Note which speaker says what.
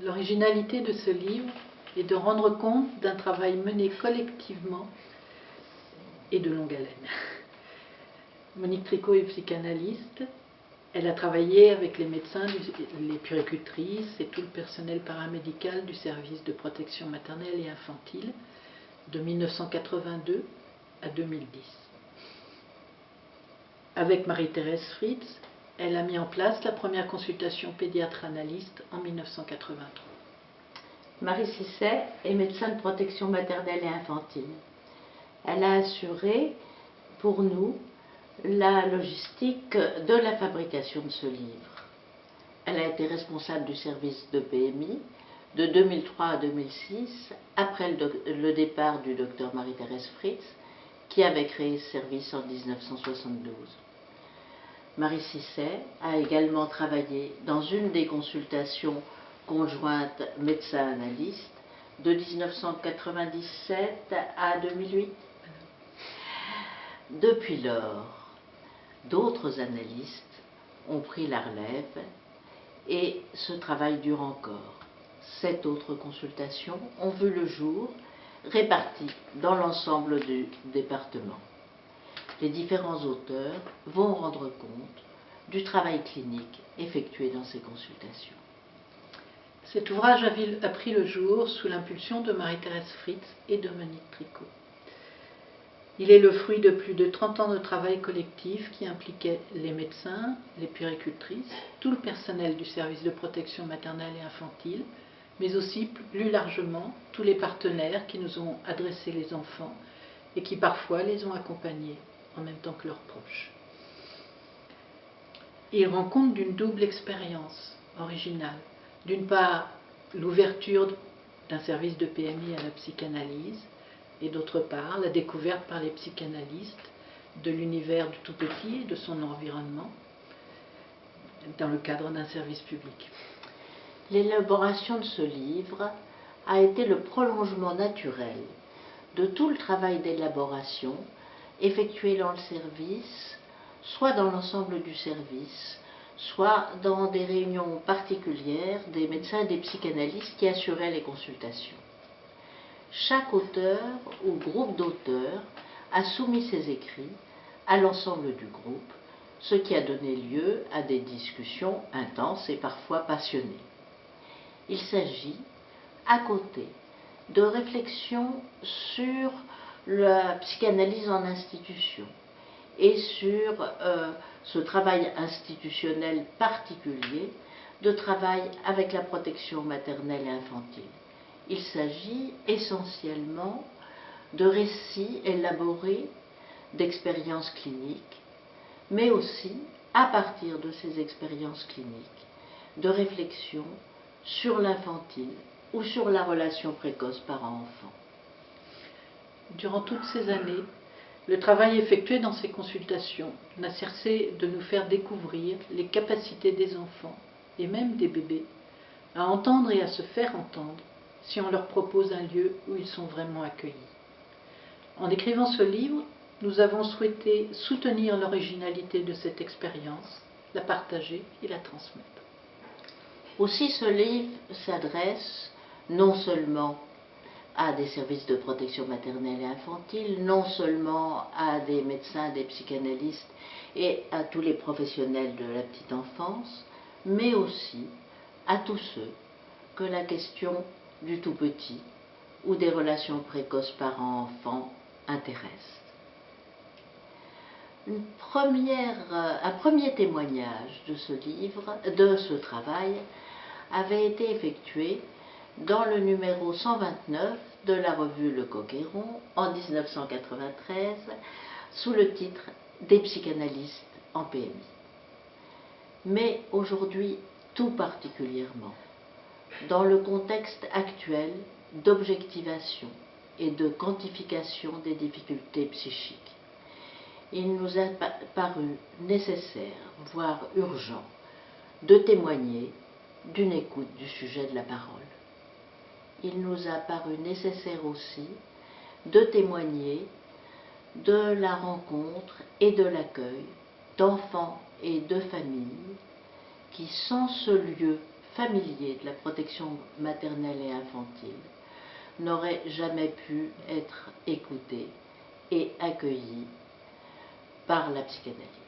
Speaker 1: L'originalité de ce livre est de rendre compte d'un travail mené collectivement et de longue haleine. Monique Tricot est psychanalyste. Elle a travaillé avec les médecins, les puricultrices et tout le personnel paramédical du service de protection maternelle et infantile de 1982 à 2010. Avec Marie-Thérèse Fritz, elle a mis en place la première consultation pédiatre-analyste en 1983.
Speaker 2: Marie Cisset est médecin de protection maternelle et infantile. Elle a assuré pour nous la logistique de la fabrication de ce livre. Elle a été responsable du service de PMI de 2003 à 2006, après le, départ du docteur Marie-Thérèse Fritz, qui avait créé ce service en 1972. Marie Cisset a également travaillé dans une des consultations conjointes médecin-analyste de 1997 à 2008. Depuis lors, d'autres analystes ont pris la relève et ce travail dure encore. Sept autres consultations ont vu le jour réparties dans l'ensemble du département les différents auteurs vont rendre compte du travail clinique effectué dans ces consultations.
Speaker 1: Cet ouvrage a pris le jour sous l'impulsion de Marie-Thérèse Fritz et de Monique Tricot. Il est le fruit de plus de 30 ans de travail collectif qui impliquait les médecins, les puéricultrices, tout le personnel du service de protection maternelle et infantile, mais aussi plus largement tous les partenaires qui nous ont adressé les enfants et qui parfois les ont accompagnés en même temps que leurs proches. Il rend compte d'une double expérience originale. D'une part, l'ouverture d'un service de PMI à la psychanalyse, et d'autre part, la découverte par les psychanalystes de l'univers du tout petit et de son environnement dans le cadre d'un service public.
Speaker 2: L'élaboration de ce livre a été le prolongement naturel de tout le travail d'élaboration effectué dans le service, soit dans l'ensemble du service, soit dans des réunions particulières des médecins et des psychanalystes qui assuraient les consultations. Chaque auteur ou groupe d'auteurs a soumis ses écrits à l'ensemble du groupe, ce qui a donné lieu à des discussions intenses et parfois passionnées. Il s'agit, à côté, de réflexions sur la psychanalyse en institution et sur euh, ce travail institutionnel particulier de travail avec la protection maternelle et infantile. Il s'agit essentiellement de récits élaborés d'expériences cliniques, mais aussi, à partir de ces expériences cliniques, de réflexions sur l'infantile ou sur la relation précoce parent-enfant.
Speaker 1: Durant toutes ces années, le travail effectué dans ces consultations n'a cessé de nous faire découvrir les capacités des enfants, et même des bébés, à entendre et à se faire entendre si on leur propose un lieu où ils sont vraiment accueillis. En écrivant ce livre, nous avons souhaité soutenir l'originalité de cette expérience, la partager et la transmettre.
Speaker 2: Aussi ce livre s'adresse non seulement à des services de protection maternelle et infantile, non seulement à des médecins, des psychanalystes et à tous les professionnels de la petite enfance, mais aussi à tous ceux que la question du tout petit ou des relations précoces parents-enfants intéresse. un premier témoignage de ce livre, de ce travail, avait été effectué dans le numéro 129 de la revue Le Coquéron en 1993 sous le titre Des psychanalystes en PMI. Mais aujourd'hui, tout particulièrement, dans le contexte actuel d'objectivation et de quantification des difficultés psychiques, il nous a paru nécessaire, voire urgent, de témoigner d'une écoute du sujet de la parole il nous a paru nécessaire aussi de témoigner de la rencontre et de l'accueil d'enfants et de familles qui, sans ce lieu familier de la protection maternelle et infantile n'aurait jamais pu être écouté et accueilli par la psychanalyse.